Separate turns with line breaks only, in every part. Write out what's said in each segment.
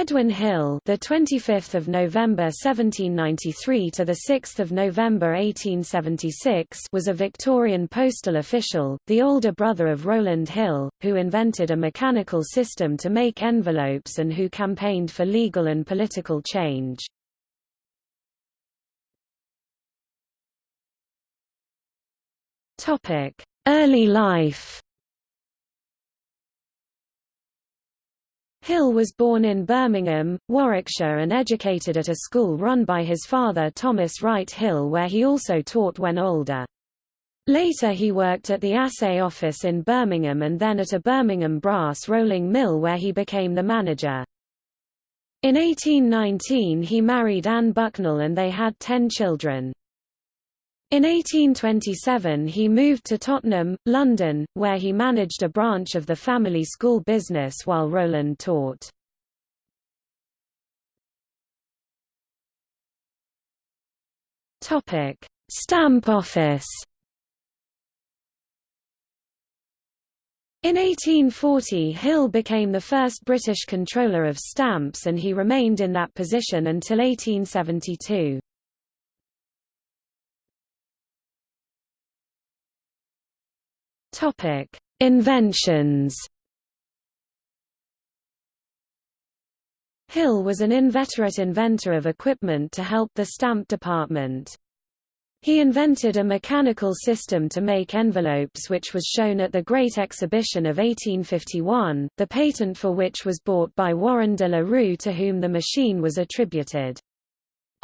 Edwin Hill, the 25th of November 1793 to the 6th of November 1876, was a Victorian postal official, the older brother of Rowland Hill, who invented a mechanical system to make envelopes and who campaigned for legal and political change. Topic: Early life. Hill was born in Birmingham, Warwickshire and educated at a school run by his father Thomas Wright Hill where he also taught when older. Later he worked at the assay office in Birmingham and then at a Birmingham brass rolling mill where he became the manager. In 1819 he married Anne Bucknell and they had ten children. In 1827 he moved to Tottenham, London, where he managed a branch of the family school business while Rowland taught. Stamp office In 1840 Hill became the first British controller of stamps and he remained in that position until 1872. Topic: Inventions. Hill was an inveterate inventor of equipment to help the stamp department. He invented a mechanical system to make envelopes which was shown at the Great Exhibition of 1851, the patent for which was bought by Warren de la Rue to whom the machine was attributed.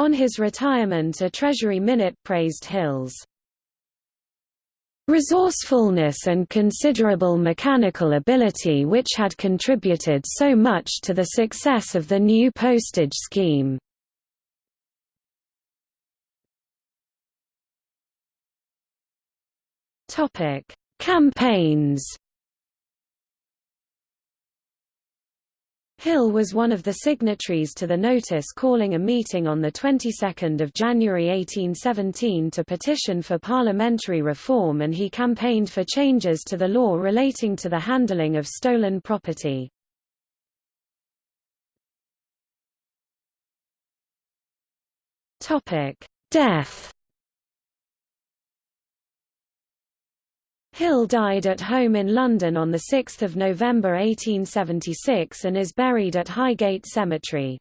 On his retirement a Treasury minute praised Hill's resourcefulness and considerable mechanical ability which had contributed so much to the success of the new postage scheme. Campaigns Hill was one of the signatories to the notice calling a meeting on the 22nd of January 1817 to petition for parliamentary reform and he campaigned for changes to the law relating to the handling of stolen property. Death Hill died at home in London on 6 November 1876 and is buried at Highgate Cemetery.